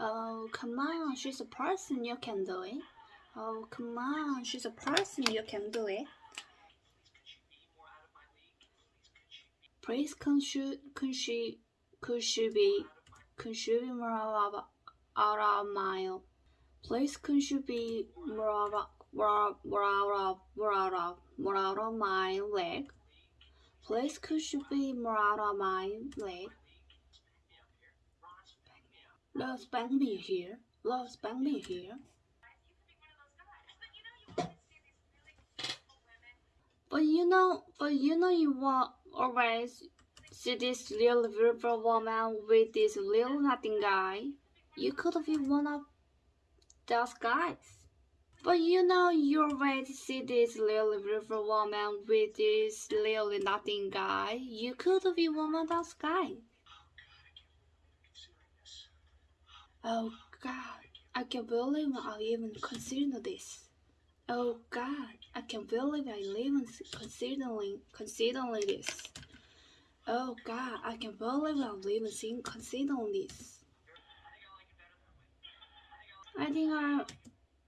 Oh, come on, she's a person, you can do it. Oh, come on, she's a person, you can do it. Please, can she, can she, could she be, could she be more out of, my, please, can she be more out of, more out of, more out of, more out of my leg? Please, could she be more out of my leg? Love spank me here. Love spank me here. But you know, but you know you want always see this little beautiful woman with this little nothing guy. You could be one of those guys. But you know you always see this little beautiful woman with this little nothing guy. You could be one of those guys. Oh God, I can't believe I even considered this. Oh God, I can't believe I even considering considering this. Oh God, I can't believe I'm even seeing considering this. I think I,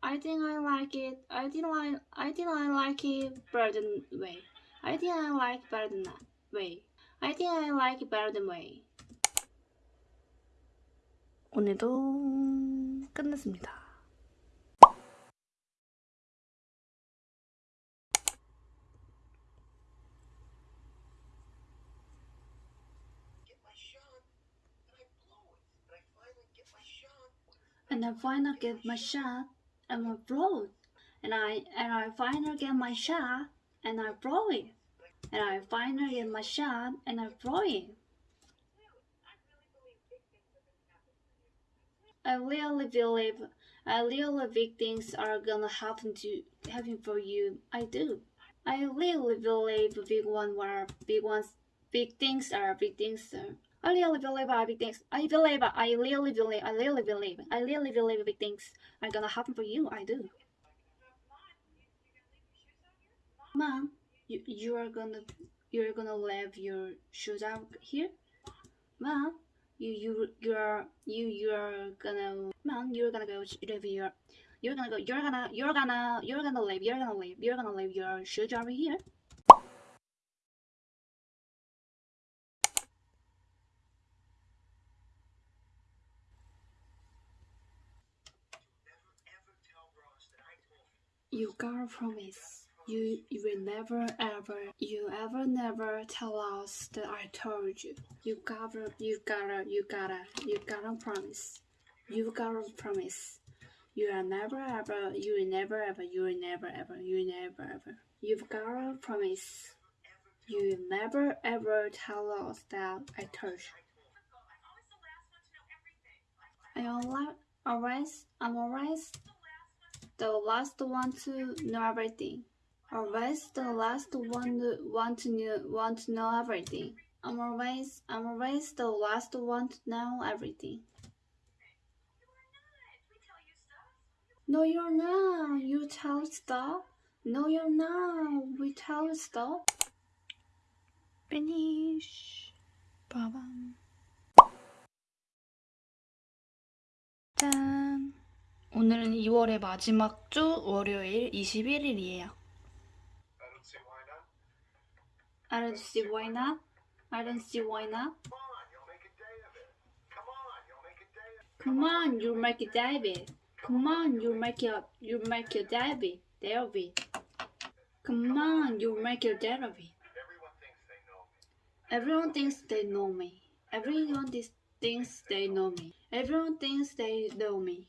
I think I like it. I think I, I think I like it better than way. I think I like better than way. I think I like better than way. 오늘도 끝났습니다. and I finally get my shot and I blow it. And I and I finally get my shot and I blow it. And I finally get my shot and I blow it. I really believe I really big things are gonna happen to happen for you. I do. I really believe big one are big ones big things are big things are I really believe I big things. I believe I really believe I really believe I really believe big things are gonna happen for you. I do. Mom, you you are gonna you're gonna leave your shoes out here? Mom, you you you're you you're gonna mom you're gonna go leave your you're gonna go you're gonna you're gonna you're gonna leave you're gonna leave you're gonna leave your shoes over here. You gotta promise. You you will never ever you ever never tell us that I told you. You gotta you gotta you gotta you gotta promise. You gotta promise. You are never ever you will never ever you will never ever you will never ever. You've gotta promise. You will never ever tell us that I told you. I always always I'm always the last one to know everything Always the last one to want to know, want to know everything. I'm always I'm always the last one to know everything. No, you're not. You tell stuff. No, you're not. We tell stuff. Finish. 빠밤. 짠. 오늘은 2월의 마지막 주 월요일 21일이에요. I don't see why not. I don't see why not. I don't see why not. Come on, you'll make a day of it. Come on, you make it. You make your David. David. Come on, you make your David. Everyone thinks they know me. Everyone thinks thinks they know me. Everyone thinks they know me.